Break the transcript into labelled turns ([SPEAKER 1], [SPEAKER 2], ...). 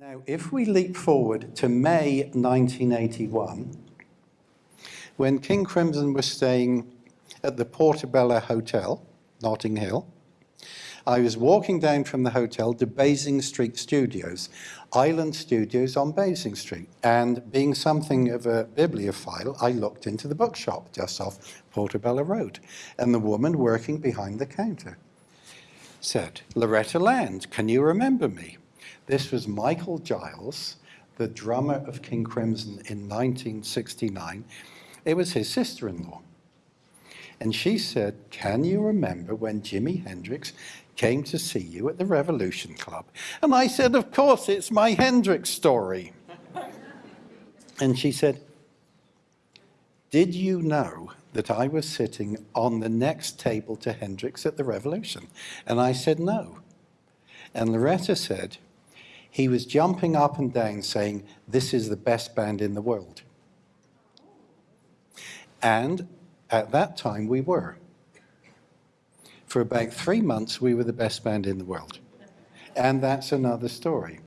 [SPEAKER 1] Now, if we leap forward to May 1981, when King Crimson was staying at the Portobello Hotel, Notting Hill, I was walking down from the hotel to Basing Street Studios, Island Studios on Basing Street. And being something of a bibliophile, I looked into the bookshop just off Portobello Road. And the woman working behind the counter said, Loretta Land, can you remember me? This was Michael Giles, the drummer of King Crimson in 1969. It was his sister-in-law. And she said, can you remember when Jimi Hendrix came to see you at the Revolution Club? And I said, of course, it's my Hendrix story. and she said, did you know that I was sitting on the next table to Hendrix at the Revolution? And I said, no. And Loretta said, he was jumping up and down saying, this is the best band in the world. And at that time, we were. For about three months, we were the best band in the world. And that's another story.